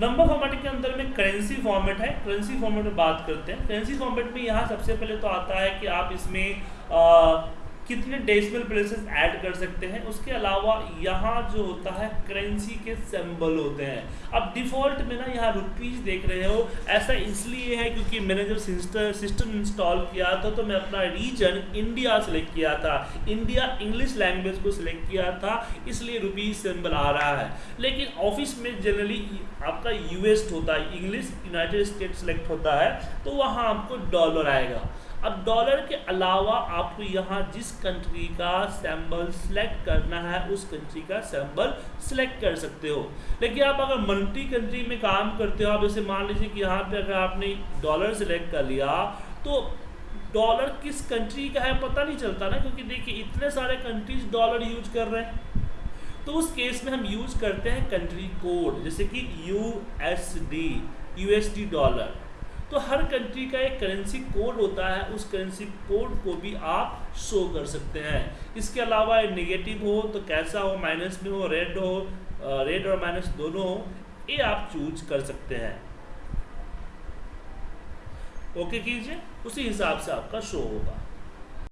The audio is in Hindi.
नंबर फॉर्मेट के अंदर में करेंसी फॉर्मेट है करेंसी फॉर्मेट में बात करते हैं। करेंसी फॉर्मेट में यहाँ सबसे पहले तो आता है कि आप इसमें कितने डेसिमल प्लेसेस ऐड कर सकते हैं? उसके अलावा यहाँ जो होता है करेंसी के सिंबल होते हैं। अब डिफ़ॉल्ट में ना यहाँ रुपीज़ देख रहे हो। ऐसा इसलिए है क्योंकि मैंने जब सिस्टम इंस्टॉल किया था तो मैं अपना रीजन इंडिया सेलेक्ट किया था। इंडिया इंग्लिश लैंग्वेज को सिलेक्ट किया था, इसलिए रुपीज़ सिंबल आ रहा है। लेकिन ऑफ़िस में जनरली आपका यूएस होता है इंग्लिश यूनाइटेड स्टेट सेलेक्ट होता है तो वहाँ आपको डॉलर आएगा। अब डॉलर के अलावा आपको यहाँ जिस कंट्री का सैम्बल सेलेक्ट करना है, उस कंट्री का सैम्बल सेलेक्ट कर सकते हो। लेकिन आप अगर मल्टी कंट्री में काम करते हो, आप जैसे मान लीजिए कि यहाँ पे अगर आपने डॉलर सेलेक्ट कर लिया तो डॉलर किस कंट्री का है पता नहीं चलता ना, क्योंकि देखिए, इतने सारे कंट्रीज़ डॉलर यूज़ कर रहे हैं। तो उस केस में हम यूज़ करते हैं कंट्री कोड जैसे कि U S D U S D dollar तो हर कंट्री का एक करेंसी कोड होता है, उस करेंसी कोड को भी आप शो कर सकते हैं। इसके अलावा नेगेटिव हो तो कैसा हो माइनस में हो रेड हो रेड और माइनस दोनों हो, ये आप चूज़ कर सकते हैं। ओके कीजिए, उसी हिसाब से आपका शो होगा।